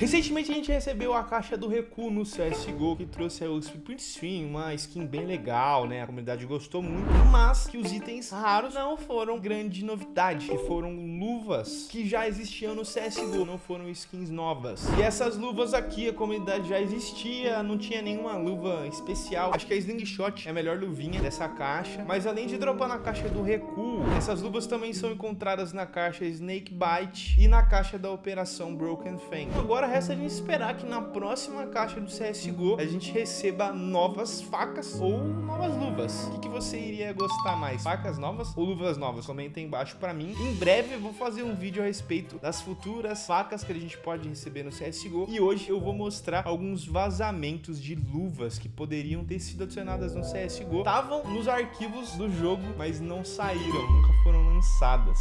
Recentemente a gente recebeu a caixa do Recu no CSGO, que trouxe o Sprint Stream, uma skin bem legal, né? A comunidade gostou muito, mas que os itens raros não foram grande novidade, que foram luvas que já existiam no CSGO, não foram skins novas. E essas luvas aqui, a comunidade já existia, não tinha nenhuma luva especial. Acho que a Slingshot é a melhor luvinha dessa caixa, mas além de dropar na caixa do Recu, essas luvas também são encontradas na caixa Snake Bite e na caixa da Operação Broken Fang. Agora resta a gente esperar que na próxima caixa do CSGO a gente receba novas facas ou novas luvas. O que, que você iria gostar mais? Facas novas ou luvas novas? Comenta aí embaixo pra mim. Em breve eu vou fazer um vídeo a respeito das futuras facas que a gente pode receber no CSGO. E hoje eu vou mostrar alguns vazamentos de luvas que poderiam ter sido adicionadas no CSGO. Estavam nos arquivos do jogo, mas não saíram, nunca foram lançadas.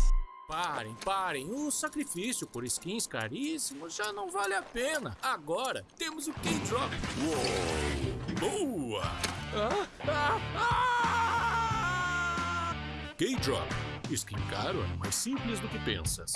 Parem, parem. O sacrifício por skins caríssimos já não vale a pena. Agora temos o K-Drop. Boa! Ah, ah, ah! K-Drop. Skin caro é mais simples do que pensas.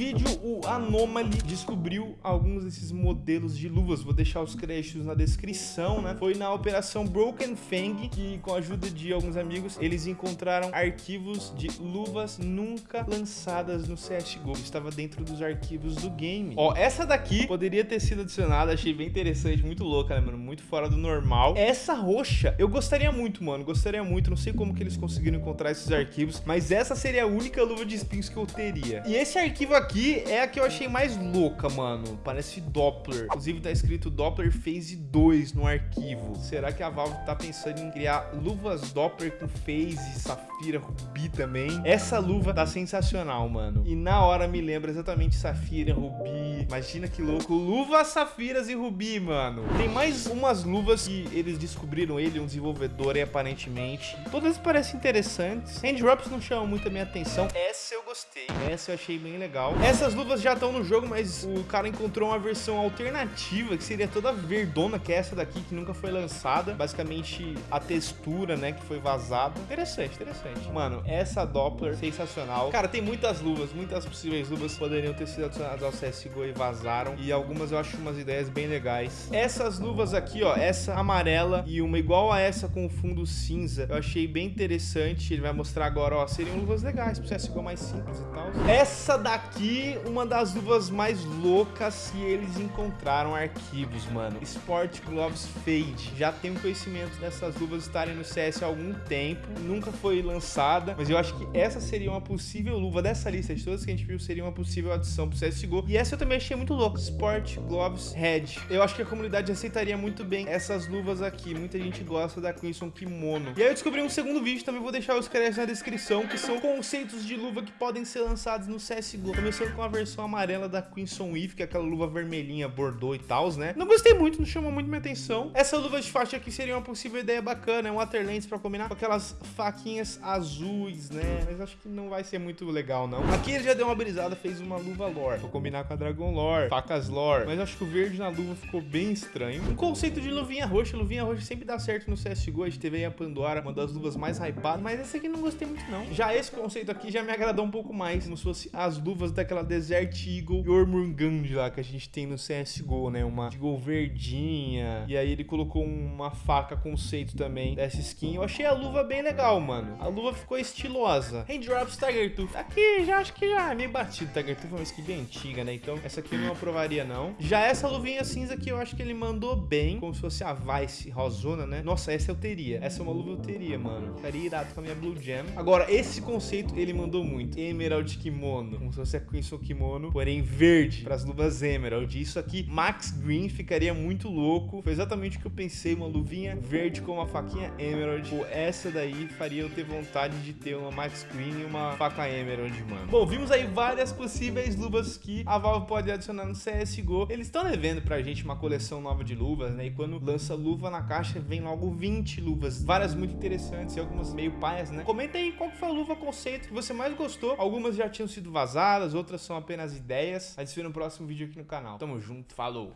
Vídeo, o Anomaly descobriu alguns desses modelos de luvas. Vou deixar os créditos na descrição, né? Foi na operação Broken Fang que, com a ajuda de alguns amigos, eles encontraram arquivos de luvas nunca lançadas no CSGO. Estava dentro dos arquivos do game. Ó, essa daqui poderia ter sido adicionada. Achei bem interessante, muito louca, né, mano? Muito fora do normal. Essa roxa, eu gostaria muito, mano. Gostaria muito. Não sei como que eles conseguiram encontrar esses arquivos, mas essa seria a única luva de spins que eu teria. E esse arquivo arquivo aqui é a que eu achei mais louca, mano. Parece Doppler. Inclusive tá escrito Doppler Phase 2 no arquivo. Será que a Valve tá pensando em criar luvas Doppler com Phase, Safira, Rubi também? Essa luva tá sensacional, mano. E na hora me lembra exatamente Safira, Rubi. Imagina que louco. Luvas, Safiras e Rubi, mano. Tem mais umas luvas que eles descobriram ele, um desenvolvedor aí, aparentemente. Todas parecem interessantes. Handdrops não chamam muito a minha atenção. Essa eu gostei. Essa eu achei bem legal. Essas luvas já estão no jogo, mas o cara encontrou uma versão alternativa, que seria toda verdona, que é essa daqui, que nunca foi lançada. Basicamente, a textura, né, que foi vazada. Interessante, interessante. Mano, essa Doppler, sensacional. Cara, tem muitas luvas, muitas possíveis luvas poderiam ter sido adicionadas ao CSGO e vazaram. E algumas eu acho umas ideias bem legais. Essas luvas aqui, ó, essa amarela e uma igual a essa com fundo cinza, eu achei bem interessante. Ele vai mostrar agora, ó, seriam luvas legais pro CSGO mais e tal. Essa daqui aqui uma das luvas mais loucas que eles encontraram arquivos, mano. Sport Gloves Fade. Já tenho conhecimento dessas luvas estarem no CS há algum tempo. Nunca foi lançada, mas eu acho que essa seria uma possível luva dessa lista de todas que a gente viu, seria uma possível adição pro CSGO. E essa eu também achei muito louca. Sport Gloves Head. Eu acho que a comunidade aceitaria muito bem essas luvas aqui. Muita gente gosta da Crimson Kimono. E aí eu descobri um segundo vídeo, também vou deixar os créditos na descrição, que são conceitos de luva que podem ser lançados no CSGO. Começando com a versão amarela da Crimson Weave, que é aquela luva vermelhinha, bordô e tal, né? Não gostei muito, não chamou muito minha atenção. Essa luva de faixa aqui seria uma possível ideia bacana, é um Waterlands pra combinar com aquelas faquinhas azuis, né? Mas acho que não vai ser muito legal, não. Aqui ele já deu uma brisada, fez uma luva lore, pra combinar com a Dragon Lore, facas lore. Mas acho que o verde na luva ficou bem estranho. Um conceito de luvinha roxa, luvinha roxa sempre dá certo no CSGO, a gente teve aí a Pandora, uma das luvas mais hypadas, mas essa aqui não gostei muito, não. Já esse conceito aqui já me agradou um pouco mais, como se fosse as luvas daquela aquela Desert Eagle Jormungand lá que a gente tem no CSGO, né? Uma Eagle verdinha. E aí ele colocou uma faca conceito também dessa skin. Eu achei a luva bem legal, mano. A luva ficou estilosa. Handdrops Tiger Tooth. Aqui já acho que já é meio batido. Tiger Tooth é uma skin bem antiga, né? Então essa aqui eu não aprovaria, não. Já essa luvinha cinza aqui eu acho que ele mandou bem. Como se fosse a Vice Rosona, né? Nossa, essa eu teria. Essa é uma luva eu teria, mano. Ficaria irado com a minha Blue Jam. Agora, esse conceito ele mandou muito. Emerald Kimono. Como se fosse a seu kimono, porém verde, para as luvas Emerald. Isso aqui, Max Green, ficaria muito louco. Foi exatamente o que eu pensei, uma luvinha verde com uma faquinha Emerald. Pô, essa daí faria eu ter vontade de ter uma Max Green e uma faca Emerald, mano. Bom, vimos aí várias possíveis luvas que a Valve pode adicionar no CSGO. Eles estão devendo pra gente uma coleção nova de luvas, né? E quando lança luva na caixa, vem logo 20 luvas. Várias muito interessantes e algumas meio paias, né? Comenta aí qual foi a luva conceito que você mais gostou. Algumas já tinham sido vazadas, outras são apenas ideias. A gente se vê no próximo vídeo aqui no canal. Tamo junto, falou!